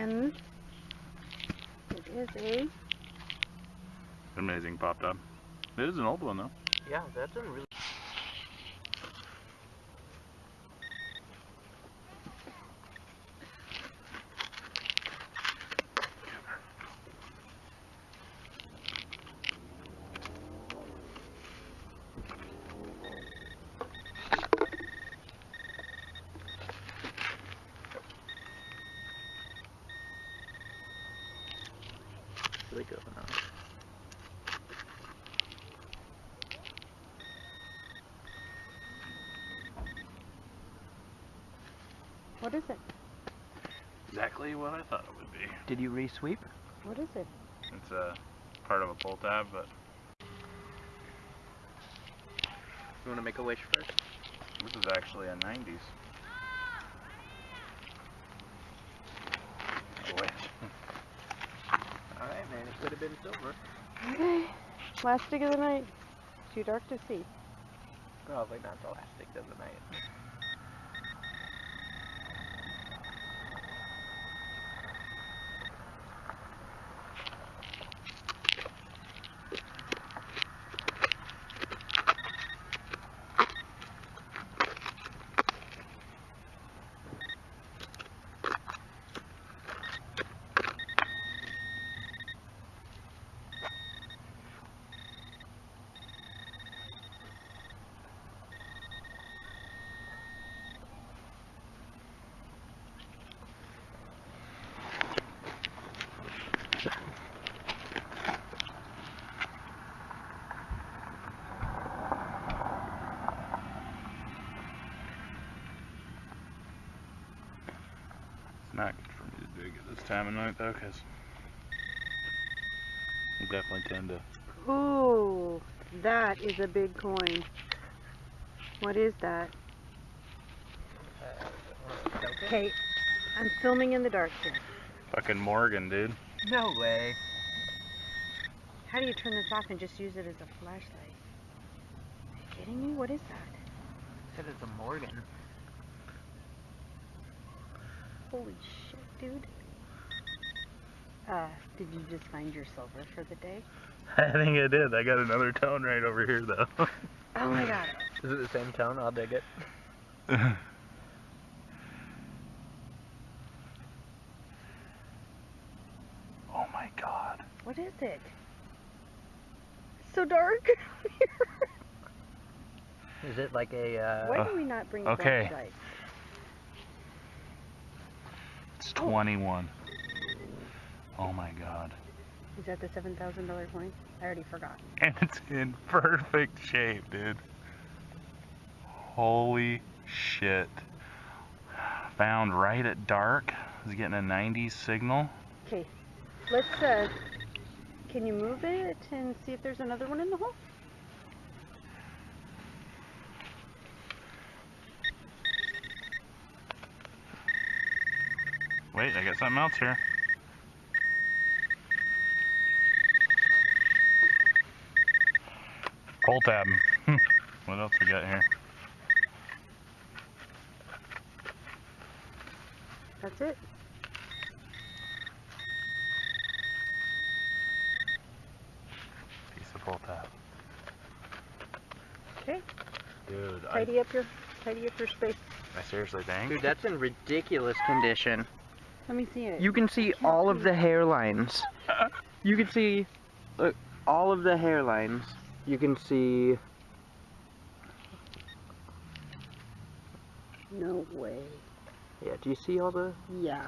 one. It is a Amazing pop top. It is an old one though. Yeah, that's a really. Really good one. huh? What is it? Exactly what I thought it would be. Did you re-sweep? What is it? It's a part of a pull tab, but You want to make a wish first? this is actually a 90s. Boy. Alright, man. It could have been silver. Okay. Last stick of the night. Too dark to see. Probably not the last stick of the night. not good for me to dig at this time of night though, because I definitely tend to. Ooh, that is a big coin. What is that? Okay, I'm filming in the dark here. Fucking Morgan, dude. No way. How do you turn this off and just use it as a flashlight? Are you kidding me? What is that? Said it's a Morgan. Holy shit, dude. Uh, did you just find your silver for the day? I think I did. I got another tone right over here though. Oh my god. Is it the same tone? I'll dig it. oh my god. What is it? It's so dark. Is it like a, uh... Why do we not bring a okay. flashlight? It's 21. Oh my god. Is that the seven thousand dollar coin? I already forgot. And it's in perfect shape, dude. Holy shit. Found right at dark. I was getting a 90s signal. Okay, let's uh, can you move it and see if there's another one in the hole? Wait, I got something else here. Pull tab. Hmm. what else we got here? That's it. Piece of pull tab. Okay, Dude, I, tidy up your tidy up your space. I seriously think. Dude, that's in ridiculous condition. Let me see it. You can see all of the hairlines. You can see, look, all of the hairlines. You can see, No way. yeah, do you see all the, Yeah.